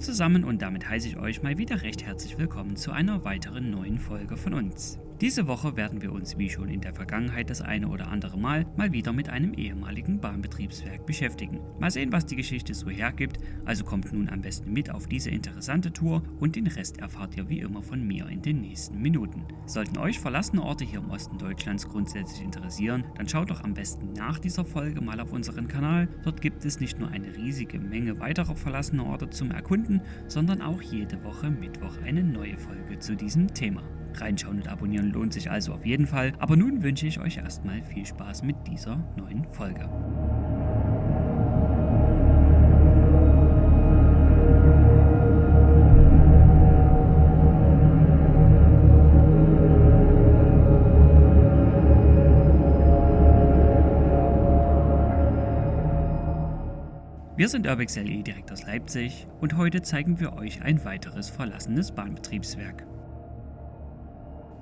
zusammen und damit heiße ich euch mal wieder recht herzlich willkommen zu einer weiteren neuen Folge von uns. Diese Woche werden wir uns wie schon in der Vergangenheit das eine oder andere Mal mal wieder mit einem ehemaligen Bahnbetriebswerk beschäftigen. Mal sehen, was die Geschichte so hergibt, also kommt nun am besten mit auf diese interessante Tour und den Rest erfahrt ihr wie immer von mir in den nächsten Minuten. Sollten euch verlassene Orte hier im Osten Deutschlands grundsätzlich interessieren, dann schaut doch am besten nach dieser Folge mal auf unseren Kanal. Dort gibt es nicht nur eine riesige Menge weiterer verlassener Orte zum Erkunden, sondern auch jede Woche Mittwoch eine neue Folge zu diesem Thema. Reinschauen und abonnieren lohnt sich also auf jeden Fall. Aber nun wünsche ich euch erstmal viel Spaß mit dieser neuen Folge. Wir sind Urbex LE direkt aus Leipzig und heute zeigen wir euch ein weiteres verlassenes Bahnbetriebswerk.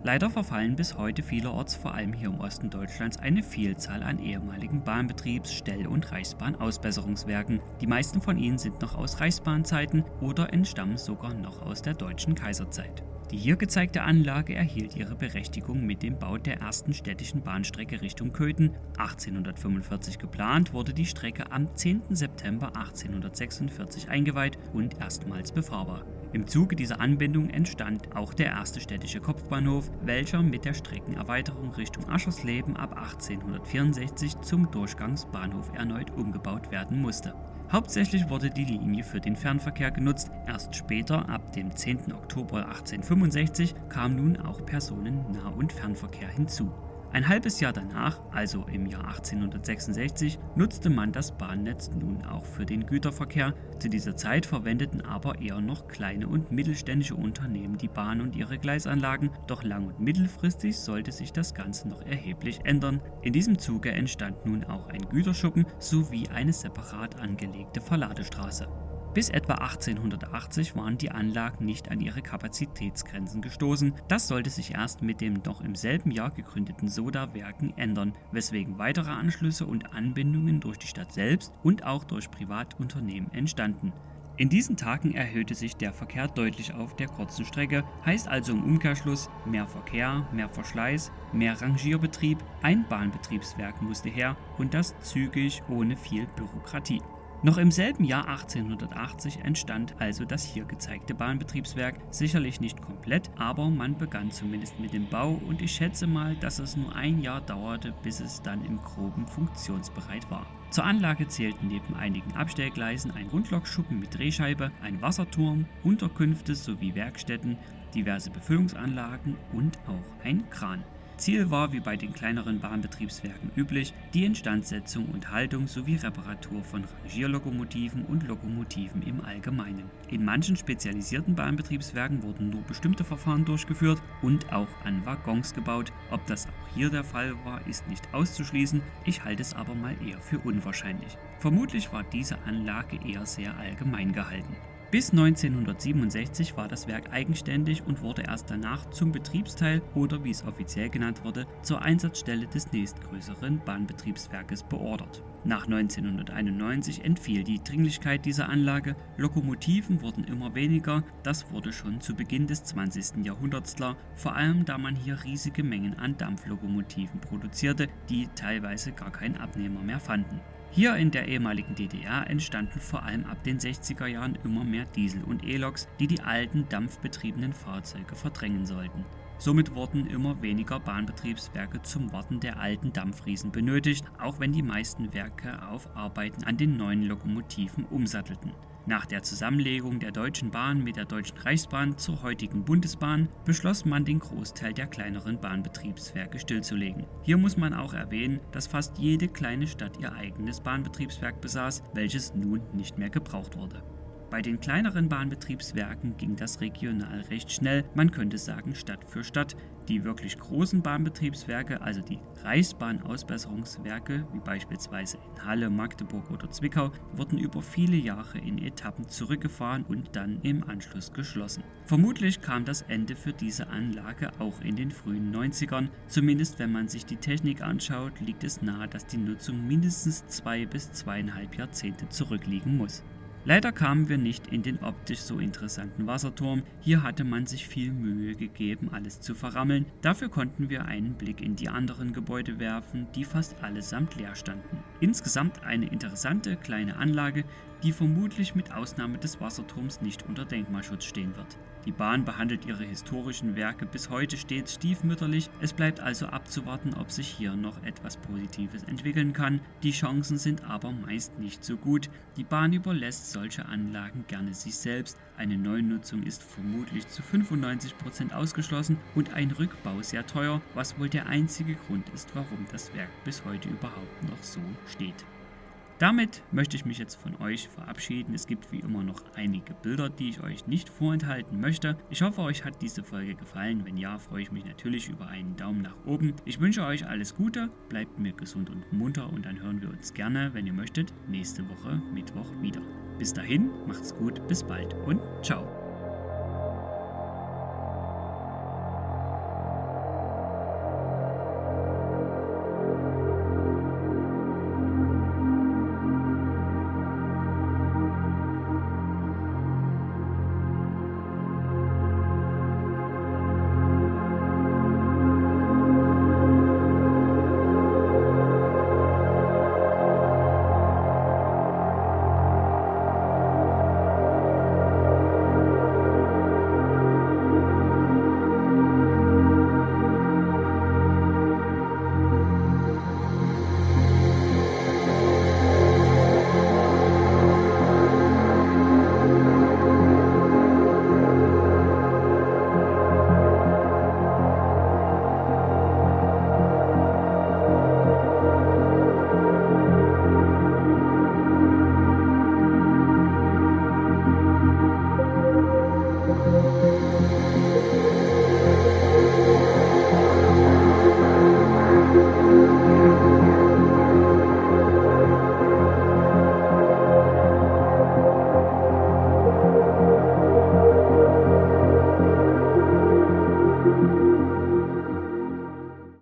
Leider verfallen bis heute vielerorts, vor allem hier im Osten Deutschlands, eine Vielzahl an ehemaligen Bahnbetriebs-, Stell- und Reichsbahn-Ausbesserungswerken. Die meisten von ihnen sind noch aus Reichsbahnzeiten oder entstammen sogar noch aus der deutschen Kaiserzeit. Die hier gezeigte Anlage erhielt ihre Berechtigung mit dem Bau der ersten städtischen Bahnstrecke Richtung Köthen. 1845 geplant wurde die Strecke am 10. September 1846 eingeweiht und erstmals befahrbar. Im Zuge dieser Anbindung entstand auch der erste städtische Kopfbahnhof, welcher mit der Streckenerweiterung Richtung Aschersleben ab 1864 zum Durchgangsbahnhof erneut umgebaut werden musste. Hauptsächlich wurde die Linie für den Fernverkehr genutzt, erst später, ab dem 10. Oktober 1865, kam nun auch Personen-Nah- und Fernverkehr hinzu. Ein halbes Jahr danach, also im Jahr 1866, nutzte man das Bahnnetz nun auch für den Güterverkehr. Zu dieser Zeit verwendeten aber eher noch kleine und mittelständische Unternehmen die Bahn und ihre Gleisanlagen, doch lang- und mittelfristig sollte sich das Ganze noch erheblich ändern. In diesem Zuge entstand nun auch ein Güterschuppen sowie eine separat angelegte Verladestraße. Bis etwa 1880 waren die Anlagen nicht an ihre Kapazitätsgrenzen gestoßen. Das sollte sich erst mit dem noch im selben Jahr gegründeten Soda-Werken ändern, weswegen weitere Anschlüsse und Anbindungen durch die Stadt selbst und auch durch Privatunternehmen entstanden. In diesen Tagen erhöhte sich der Verkehr deutlich auf der kurzen Strecke, heißt also im Umkehrschluss mehr Verkehr, mehr Verschleiß, mehr Rangierbetrieb, ein Bahnbetriebswerk musste her und das zügig ohne viel Bürokratie. Noch im selben Jahr 1880 entstand also das hier gezeigte Bahnbetriebswerk, sicherlich nicht komplett, aber man begann zumindest mit dem Bau und ich schätze mal, dass es nur ein Jahr dauerte, bis es dann im groben funktionsbereit war. Zur Anlage zählten neben einigen Abstellgleisen ein Rundlokschuppen mit Drehscheibe, ein Wasserturm, Unterkünfte sowie Werkstätten, diverse Befüllungsanlagen und auch ein Kran. Ziel war, wie bei den kleineren Bahnbetriebswerken üblich, die Instandsetzung und Haltung sowie Reparatur von Rangierlokomotiven und Lokomotiven im Allgemeinen. In manchen spezialisierten Bahnbetriebswerken wurden nur bestimmte Verfahren durchgeführt und auch an Waggons gebaut. Ob das auch hier der Fall war, ist nicht auszuschließen, ich halte es aber mal eher für unwahrscheinlich. Vermutlich war diese Anlage eher sehr allgemein gehalten. Bis 1967 war das Werk eigenständig und wurde erst danach zum Betriebsteil oder wie es offiziell genannt wurde, zur Einsatzstelle des nächstgrößeren Bahnbetriebswerkes beordert. Nach 1991 entfiel die Dringlichkeit dieser Anlage, Lokomotiven wurden immer weniger, das wurde schon zu Beginn des 20. Jahrhunderts klar, vor allem da man hier riesige Mengen an Dampflokomotiven produzierte, die teilweise gar keinen Abnehmer mehr fanden. Hier in der ehemaligen DDR entstanden vor allem ab den 60er Jahren immer mehr Diesel- und E-Loks, die die alten dampfbetriebenen Fahrzeuge verdrängen sollten. Somit wurden immer weniger Bahnbetriebswerke zum Warten der alten Dampfriesen benötigt, auch wenn die meisten Werke auf Arbeiten an den neuen Lokomotiven umsattelten. Nach der Zusammenlegung der Deutschen Bahn mit der Deutschen Reichsbahn zur heutigen Bundesbahn beschloss man den Großteil der kleineren Bahnbetriebswerke stillzulegen. Hier muss man auch erwähnen, dass fast jede kleine Stadt ihr eigenes Bahnbetriebswerk besaß, welches nun nicht mehr gebraucht wurde. Bei den kleineren Bahnbetriebswerken ging das regional recht schnell, man könnte sagen Stadt für Stadt. Die wirklich großen Bahnbetriebswerke, also die Reichsbahnausbesserungswerke, wie beispielsweise in Halle, Magdeburg oder Zwickau, wurden über viele Jahre in Etappen zurückgefahren und dann im Anschluss geschlossen. Vermutlich kam das Ende für diese Anlage auch in den frühen 90ern. Zumindest wenn man sich die Technik anschaut, liegt es nahe, dass die Nutzung mindestens zwei bis zweieinhalb Jahrzehnte zurückliegen muss. Leider kamen wir nicht in den optisch so interessanten Wasserturm. Hier hatte man sich viel Mühe gegeben, alles zu verrammeln. Dafür konnten wir einen Blick in die anderen Gebäude werfen, die fast allesamt leer standen. Insgesamt eine interessante kleine Anlage, die vermutlich mit Ausnahme des Wasserturms nicht unter Denkmalschutz stehen wird. Die Bahn behandelt ihre historischen Werke bis heute stets stiefmütterlich, es bleibt also abzuwarten, ob sich hier noch etwas Positives entwickeln kann. Die Chancen sind aber meist nicht so gut. Die Bahn überlässt solche Anlagen gerne sich selbst, eine Neunutzung ist vermutlich zu 95% ausgeschlossen und ein Rückbau sehr teuer, was wohl der einzige Grund ist, warum das Werk bis heute überhaupt noch so steht. Damit möchte ich mich jetzt von euch verabschieden. Es gibt wie immer noch einige Bilder, die ich euch nicht vorenthalten möchte. Ich hoffe, euch hat diese Folge gefallen. Wenn ja, freue ich mich natürlich über einen Daumen nach oben. Ich wünsche euch alles Gute, bleibt mir gesund und munter und dann hören wir uns gerne, wenn ihr möchtet, nächste Woche Mittwoch wieder. Bis dahin, macht's gut, bis bald und ciao.